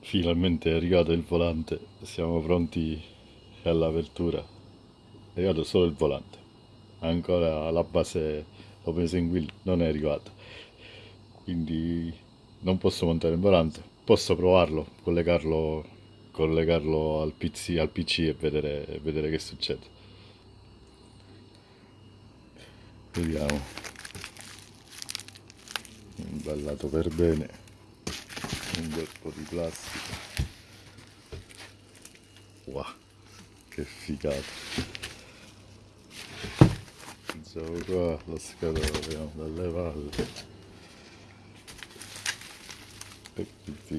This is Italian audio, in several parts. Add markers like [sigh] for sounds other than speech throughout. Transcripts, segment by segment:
Finalmente è arrivato il volante, siamo pronti all'apertura. È arrivato solo il volante, ancora la base Open Wheel non è arrivata. Quindi non posso montare il volante, posso provarlo, collegarlo, collegarlo al, PC, al PC e vedere, vedere che succede. Vediamo. Imballato per bene. Un bel po' di plastica. Wow, che figata. Pensavo qua la scatola abbiamo dalle palle.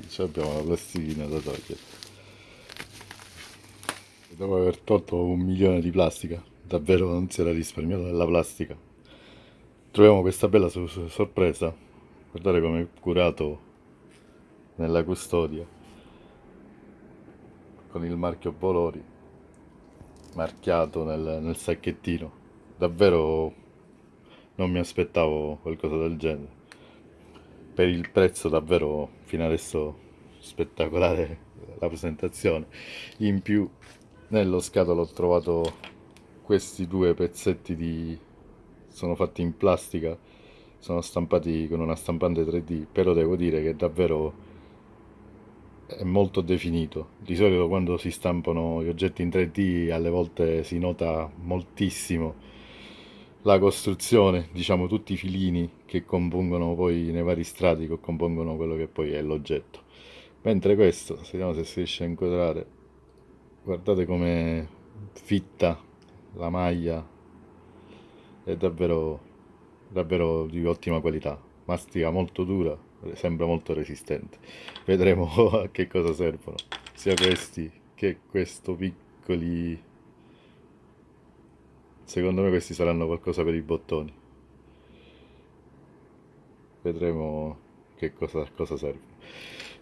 Ci abbiamo la plastichina da togliere. Dopo aver tolto un milione di plastica, davvero non si era risparmiato della plastica. Troviamo questa bella sorpresa. Guardate come è curato nella custodia con il marchio Bolori marchiato nel, nel sacchettino. Davvero non mi aspettavo qualcosa del genere per il prezzo davvero fino adesso spettacolare la presentazione in più nello scatolo ho trovato questi due pezzetti di sono fatti in plastica sono stampati con una stampante 3D però devo dire che davvero è molto definito di solito quando si stampano gli oggetti in 3D alle volte si nota moltissimo la costruzione, diciamo tutti i filini che compongono poi nei vari strati che compongono quello che poi è l'oggetto. Mentre questo, vediamo se si riesce a inquadrare, guardate come fitta la maglia, è davvero, davvero di ottima qualità, mastica molto dura, sembra molto resistente. Vedremo [laughs] a che cosa servono, sia questi che questo piccoli Secondo me questi saranno qualcosa per i bottoni. Vedremo che cosa, cosa serve.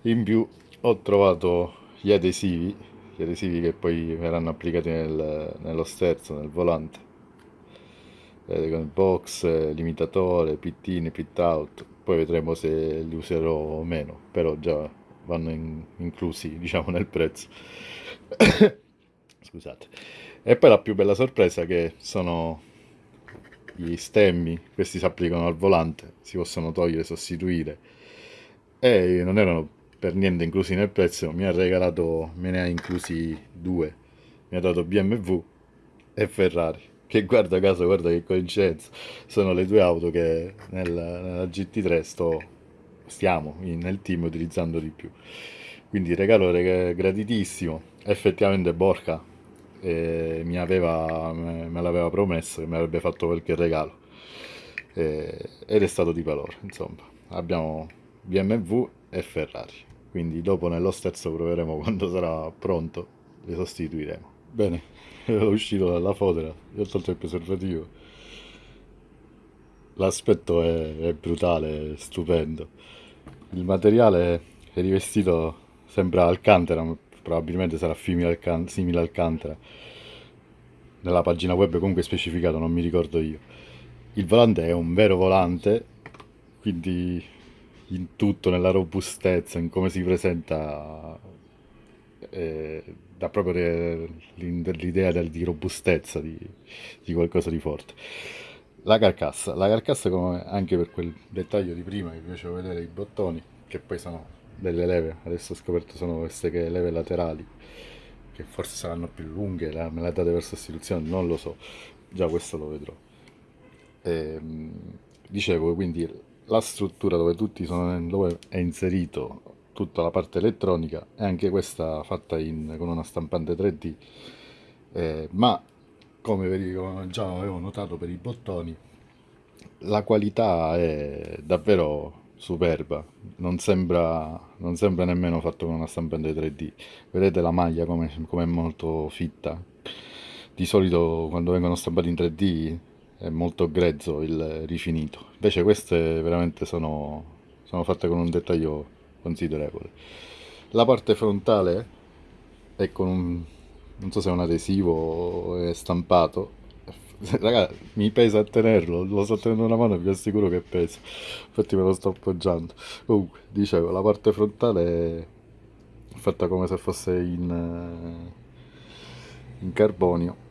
In più ho trovato gli adesivi, gli adesivi che poi verranno applicati nel, nello sterzo, nel volante. Vedete, con il box, limitatore, pittini, pit out. Poi vedremo se li userò o meno, però già vanno in, inclusi [laughs] diciamo nel prezzo. [coughs] Scusate. E poi la più bella sorpresa che sono gli stemmi, questi si applicano al volante, si possono togliere, sostituire e non erano per niente inclusi nel prezzo, mi ha regalato, me ne ha inclusi due, mi ha dato BMW e Ferrari, che guarda caso, guarda che coincidenza, sono le due auto che nella, nella GT3 sto, stiamo nel team utilizzando di più. Quindi regalo graditissimo, effettivamente Borca e mi aveva, me l'aveva promesso che mi avrebbe fatto qualche regalo. E, ed è stato di valore insomma. Abbiamo BMW e Ferrari quindi dopo nello sterzo proveremo [laughs] quando sarà pronto le sostituiremo. Bene [laughs] ero uscito dalla fotera gli ho tolto il preservativo. L'aspetto è, è brutale è stupendo. Il materiale è rivestito sembra alcantara probabilmente sarà simile al Cantra nella pagina web comunque specificato non mi ricordo io. Il volante è un vero volante quindi in tutto nella robustezza in come si presenta eh, dà proprio l'idea di robustezza di, di qualcosa di forte. La carcassa. La carcassa come anche per quel dettaglio di prima che vi facevo vedere i bottoni che poi sono delle leve adesso ho scoperto sono queste che leve laterali che forse saranno più lunghe la, me la date per sostituzione non lo so. Già questo lo vedrò. E, ehm, dicevo quindi la struttura dove sono dove è inserito tutta la parte elettronica è anche questa fatta in, con una stampante 3D eh, ma come, come già avevo notato per i bottoni la qualità è davvero superba. Non sembra, non sembra nemmeno fatto con una stampante 3D vedete la maglia come com è molto fitta? Di solito quando vengono stampati in 3D è molto grezzo il rifinito invece queste veramente sono, sono fatte con un dettaglio considerevole la parte frontale è con un non so se è un adesivo o è stampato. [laughs] Raga, mi pesa a tenerlo, lo sto tenendo una mano e vi assicuro che pesa. Infatti me lo sto appoggiando. Comunque, dicevo, la parte frontale è fatta come se fosse in, eh, in carbonio.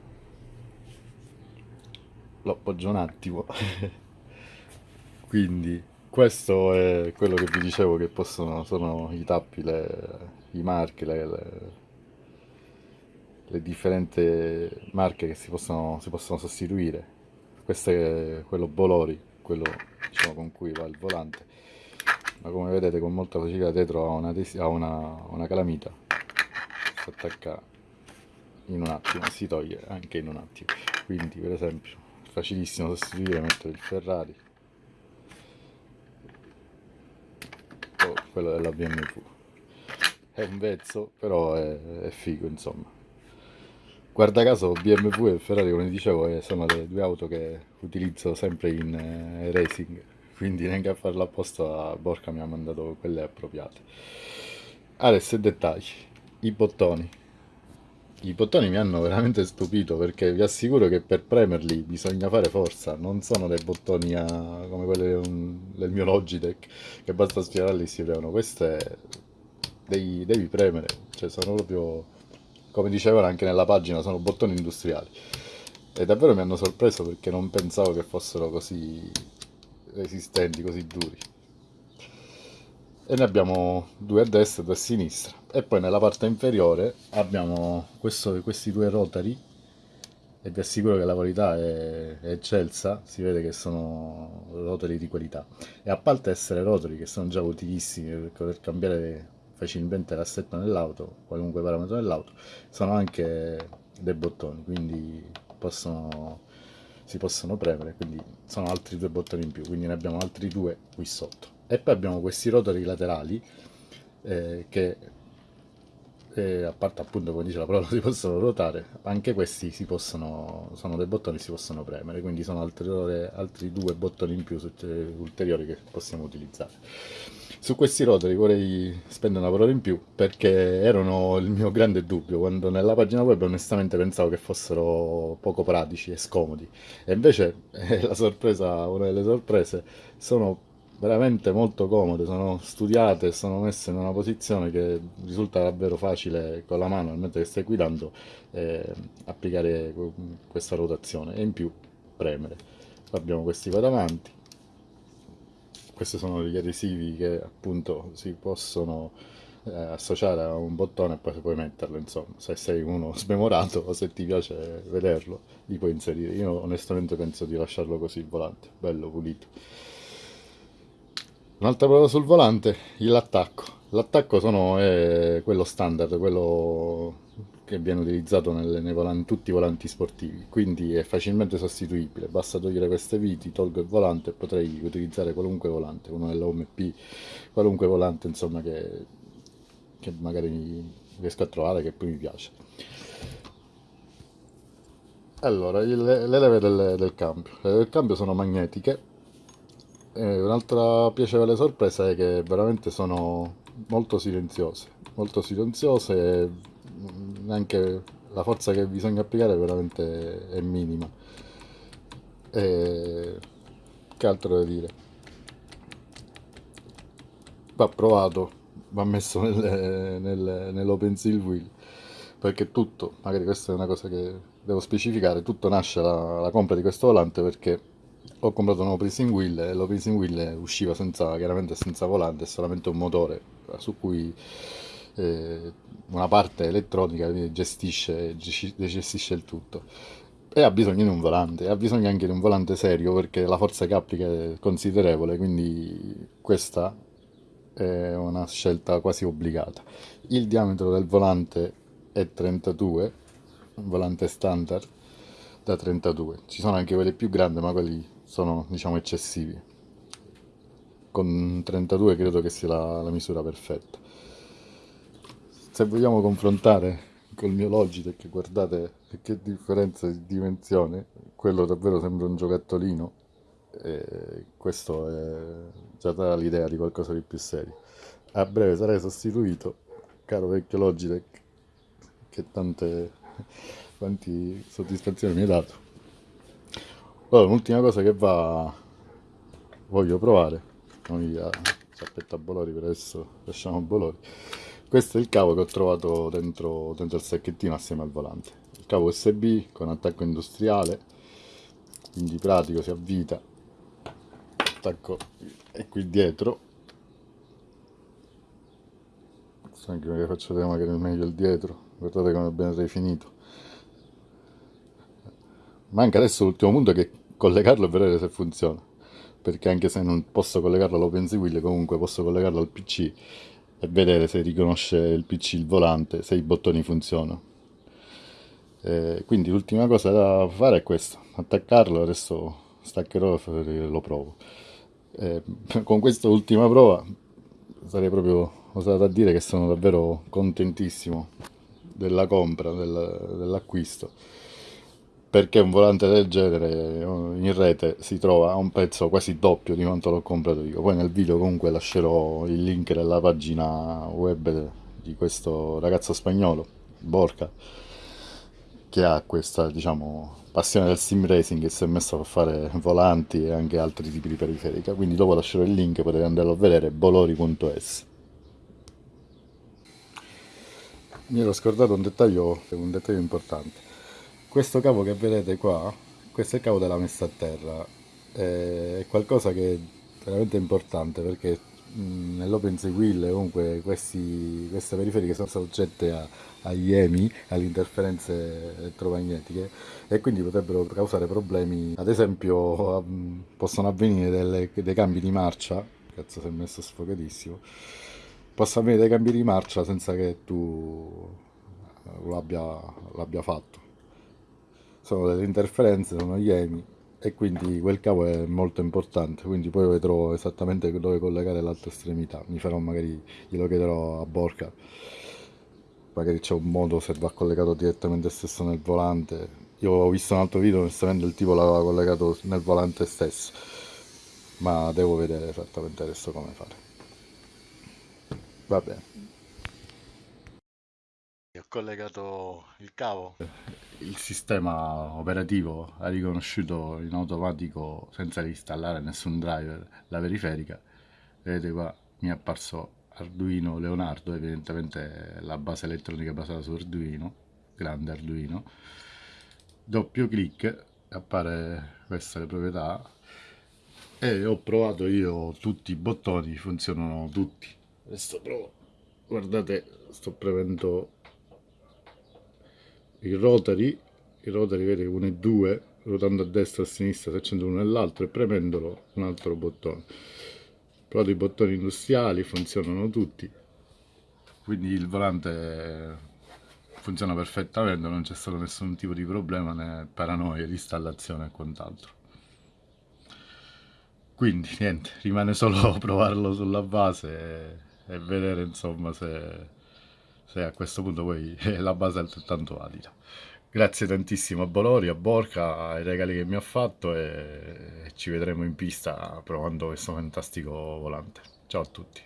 Lo appoggio un attimo. [laughs] Quindi questo è quello che vi dicevo che possono, sono i tappi, le, i marchi, le, le le differenti marche che si possono, si possono sostituire. Questo è quello Bolori, quello diciamo, con cui va il volante, ma come vedete con molta facilità dietro ha una, ha una, una calamita, si attacca in un attimo, si toglie anche in un attimo. Quindi per esempio facilissimo sostituire, mettere il Ferrari, oh, quello della BMW. È un vezzo, però è, è figo insomma. Guarda caso BMW e Ferrari, come dicevo, eh, sono le due auto che utilizzo sempre in eh, racing, quindi neanche a farlo apposta Borca mi ha mandato quelle appropriate. Adesso dettagli, i bottoni. I bottoni mi hanno veramente stupito perché vi assicuro che per premerli bisogna fare forza, non sono dei bottoni a, come quelli del mio Logitech che basta stirarli e si premono, queste devi, devi premere, cioè sono proprio come dicevano anche nella pagina, sono bottoni industriali. E davvero mi hanno sorpreso perché non pensavo che fossero così resistenti, così duri. E ne abbiamo due a destra e due a sinistra. E poi nella parte inferiore abbiamo questo, questi due rotari e vi assicuro che la qualità è, è, eccelsa, si vede che sono rotari di qualità. E a parte essere rotari che sono già utilissimi per poter cambiare facilmente l'assetto nell'auto, qualunque parametro dell'auto, sono anche dei bottoni, quindi possono, si possono premere, quindi sono altri due bottoni in più, quindi ne abbiamo altri due qui sotto. E poi abbiamo questi rotori laterali eh, che eh, a parte appunto come dice la parola [laughs] si possono ruotare anche questi si possono sono dei bottoni si possono premere quindi sono altri, due bottoni in più ulteriori che possiamo utilizzare. Su questi rotori vorrei spendere una parola in più perché erano il mio grande dubbio quando nella pagina web onestamente pensavo che fossero poco pratici e scomodi. E invece [laughs] eh, la sorpresa, una delle sorprese, sono veramente molto comode, sono studiate, sono messe in una posizione che risulta davvero facile con la mano mentre che stai guidando eh, applicare questa rotazione e in più premere. Abbiamo questi qua davanti. Questi sono gli adesivi che appunto si possono eh, associare a un bottone e poi puoi metterlo insomma. Se sei uno smemorato o se ti piace vederlo li puoi inserire. Io onestamente penso di lasciarlo così il volante bello pulito un'altra parola sul volante l'attacco l'attacco è quello standard quello che viene utilizzato nelle, nei volanti, tutti i volanti sportivi, quindi è facilmente sostituibile, basta togliere queste viti, tolgo il volante e potrei utilizzare qualunque volante, uno dell'OMP, qualunque volante insomma che, che magari riesco a trovare che poi mi piace. Allora, le, le leve del, del cambio. Le leve del cambio sono magnetiche. Un'altra piacevole sorpresa è che veramente sono molto silenziose, molto silenziose anche la forza che bisogna applicare veramente è minima. E... Che altro da dire? Va provato, va messo nel, nel, nell'open seal wheel perché tutto, magari questa è una cosa che devo specificare, tutto nasce la, la compra di questo volante perché ho comprato un pricing wheel e lo pricing wheel usciva senza, chiaramente senza volante, solamente un motore su cui eh, una parte elettronica gestisce, gestisce il tutto e ha bisogno di un volante, ha bisogno anche di un volante serio perché la forza che applica è considerevole, quindi questa è una scelta quasi obbligata. Il diametro del volante è 32, un volante standard da 32, ci sono anche quelli più grandi ma quelli sono diciamo eccessivi. Con 32 credo che sia la, la misura perfetta se vogliamo confrontare col mio Logitech guardate che differenza di dimensione quello davvero sembra un giocattolino e questo è già dà l'idea di qualcosa di più serio a breve sarei sostituito caro vecchio Logitech che tante quanti soddisfazioni mi hai dato. Allora, l'ultima cosa che va, voglio provare, noi a zappetta Bolori per adesso lasciamo Bolori, questo è il cavo che ho trovato dentro, dentro il sacchettino assieme al volante. Il cavo USB con attacco industriale, quindi pratico, si avvita, attacco è qui dietro, anche perché faccio vedere magari meglio il dietro, guardate come è ben rifinito. Manca adesso l'ultimo punto che collegarlo e vedere se funziona perché anche se non posso collegarlo all'OpenSeWheel comunque posso collegarlo al PC e vedere se riconosce il PC il volante, se i bottoni funzionano. Eh, quindi l'ultima cosa da fare è questa, attaccarlo, adesso staccherò e lo provo. Eh, con questa ultima prova sarei proprio osato a dire che sono davvero contentissimo della compra, del, dell'acquisto perché un volante del genere in rete si trova a un prezzo quasi doppio di quanto l'ho comprato io. Poi nel video comunque lascerò il link della pagina web di questo ragazzo spagnolo, Borca, che ha questa diciamo passione del sim racing e si è messo a fare volanti e anche altri tipi di periferica. Quindi dopo lascerò il link, potete andarlo a vedere, bolori.es. Mi ero scordato un dettaglio, un dettaglio importante questo cavo che vedete qua questo è il cavo della messa a terra. È qualcosa che è veramente importante perché nell'OpenSea Wheel comunque questi, queste periferiche sono soggette a, agli EMI, alle interferenze elettromagnetiche e quindi potrebbero causare problemi, ad esempio possono avvenire delle, dei cambi di marcia, cazzo si è messo sfogatissimo, possono avvenire dei cambi di marcia senza che tu l'abbia fatto sono delle interferenze, sono gli EMI e quindi quel cavo è molto importante, quindi poi vedrò esattamente dove collegare l'altra estremità, mi farò magari, glielo chiederò a Borca, magari c'è un modo se va collegato direttamente stesso nel volante, io ho visto un altro video, onestamente il tipo l'aveva collegato nel volante stesso, ma devo vedere esattamente adesso come fare. Va bene ho collegato il cavo. Il sistema operativo ha riconosciuto in automatico, senza installare nessun driver, la periferica. Vedete qua mi è apparso Arduino Leonardo, evidentemente la base elettronica basata su Arduino, grande Arduino. Doppio clic, appare queste le proprietà e ho provato io tutti i bottoni, funzionano tutti. Adesso provo, guardate, sto premendo il rotary, il rotary vede 1 e 2, ruotando a destra e a sinistra si accende uno nell'altro e premendolo un altro bottone. Però i bottoni industriali funzionano tutti, quindi il volante funziona perfettamente, non c'è stato nessun tipo di problema né paranoia installazione e quant'altro. Quindi niente, rimane solo [laughs] provarlo sulla base e, e vedere insomma se se a questo punto poi [laughs] la base è altrettanto valida. Grazie tantissimo a Bolori, a Borca, ai regali che mi ha fatto e ci vedremo in pista provando questo fantastico volante. Ciao a tutti.